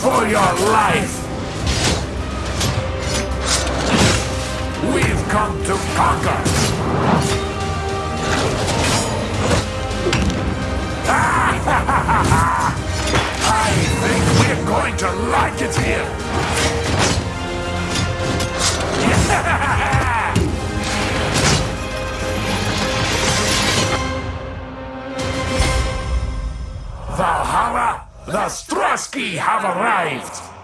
for your life! We've come to conquer! I think we're going to like it here! Valhalla, the Strasky have arrived!